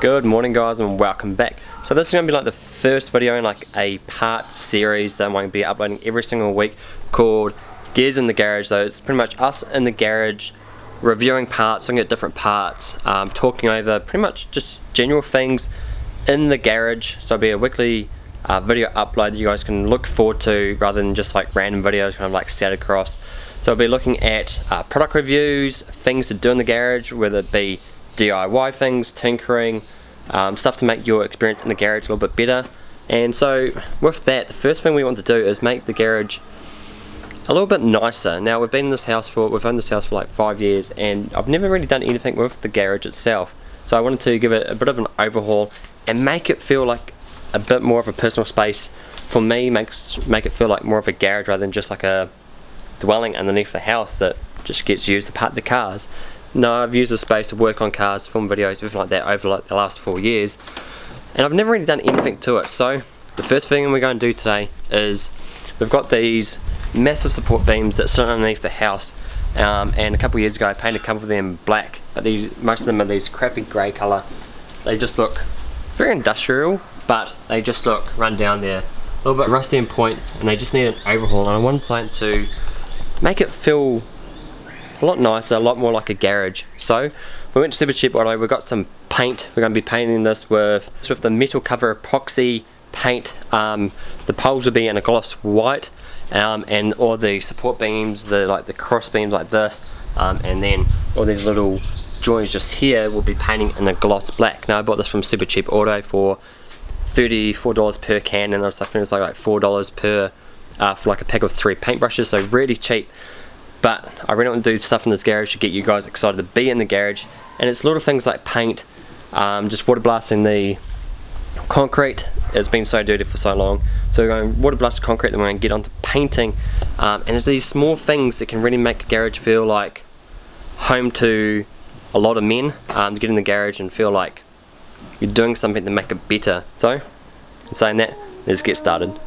Good morning guys and welcome back. So this is going to be like the first video in like a part series that I'm going to be uploading every single week called Gears in the Garage. So it's pretty much us in the garage reviewing parts, looking at different parts, um, talking over pretty much just general things in the garage. So it'll be a weekly uh, video upload that you guys can look forward to rather than just like random videos kind of like scattered across. So I'll be looking at uh, product reviews, things to do in the garage, whether it be DIY things, tinkering, um, stuff to make your experience in the garage a little bit better. And so with that, the first thing we want to do is make the garage a little bit nicer. Now we've been in this house for, we've owned this house for like five years and I've never really done anything with the garage itself. So I wanted to give it a bit of an overhaul and make it feel like a bit more of a personal space for me, makes make it feel like more of a garage rather than just like a dwelling underneath the house that just gets used to park the cars. No, I've used the space to work on cars, film videos, everything like that over like the last four years. And I've never really done anything to it. So the first thing we're going to do today is we've got these massive support beams that sit underneath the house. Um, and a couple years ago I painted a couple of them black, but these most of them are these crappy grey colour. They just look very industrial, but they just look run down there. A little bit rusty in points, and they just need an overhaul. And I wanted something to make it feel a lot nicer, a lot more like a garage. So we went to Supercheap Auto, we got some paint. We're going to be painting this with, with the metal cover epoxy paint. Um, the poles will be in a gloss white um, and all the support beams, the like the cross beams like this um, and then all these little joints just here will be painting in a gloss black. Now I bought this from Supercheap Auto for $34 per can and I think it's like, like $4 per uh, for like a pack of three paintbrushes so really cheap but I really want to do stuff in this garage to get you guys excited to be in the garage. And it's little things like paint um, just water blasting the concrete. It's been so dirty for so long. So we're going water blast the concrete then we're going to get onto painting. Um, and it's these small things that can really make a garage feel like home to a lot of men um, to get in the garage and feel like you're doing something to make it better. So in saying that let's get started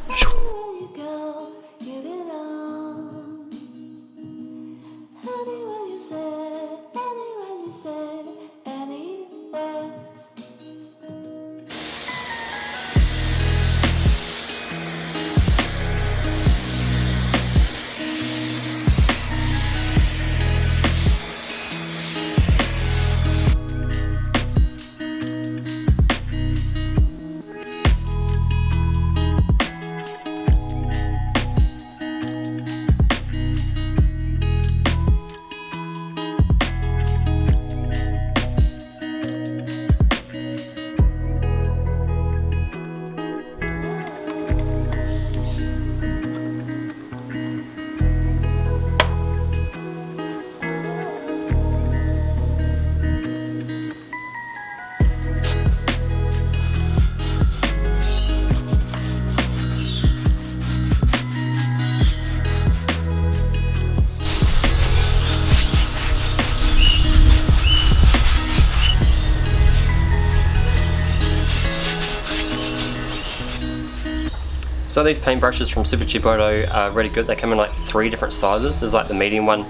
So these paintbrushes from Supercheap Auto are really good. They come in like three different sizes. There's like the medium one.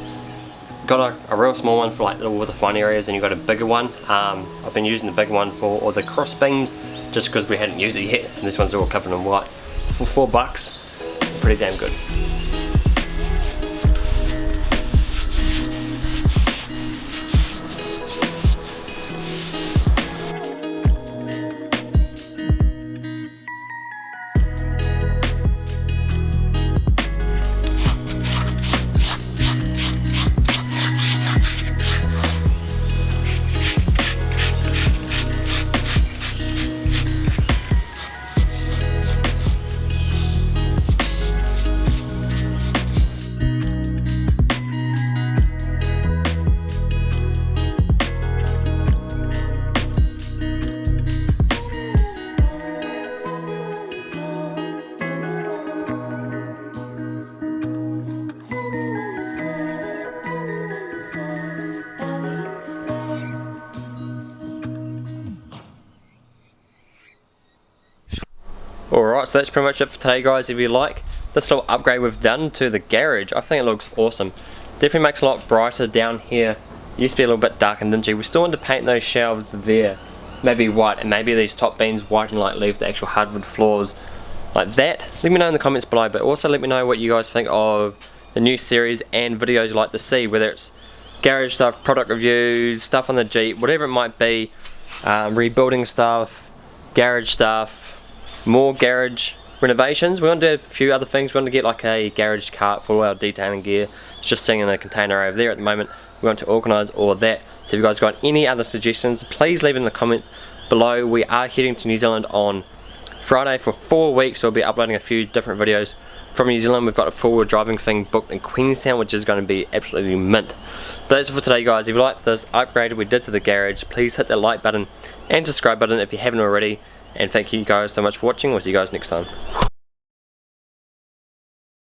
Got a, a real small one for like all the fine areas and you've got a bigger one. Um, I've been using the big one for all the cross beams just because we hadn't used it yet. And this one's all covered in white. For four bucks, pretty damn good. Alright, so that's pretty much it for today guys. If you like this little upgrade we've done to the garage, I think it looks awesome. Definitely makes a lot brighter down here. Used to be a little bit dark and dingy. We still want to paint those shelves there. maybe white and maybe these top beams white and like leave the actual hardwood floors like that let me know in the comments below but also let me know what you guys think of the new series and videos you like to see whether it's garage stuff product reviews stuff on the Jeep whatever it might be um, rebuilding stuff garage stuff more garage renovations. We want to do a few other things. We want to get like a garage cart for of our detailing gear. It's just sitting in a container over there at the moment. We want to organise all of that. So if you guys got any other suggestions please leave in the comments below. We are heading to New Zealand on Friday for four weeks. So we'll be uploading a few different videos from New Zealand. We've got a four-wheel driving thing booked in Queenstown which is going to be absolutely mint. But that's it for today guys. If you like this upgrade we did to the garage please hit that like button and subscribe button if you haven't already and thank you guys so much for watching. We'll see you guys next time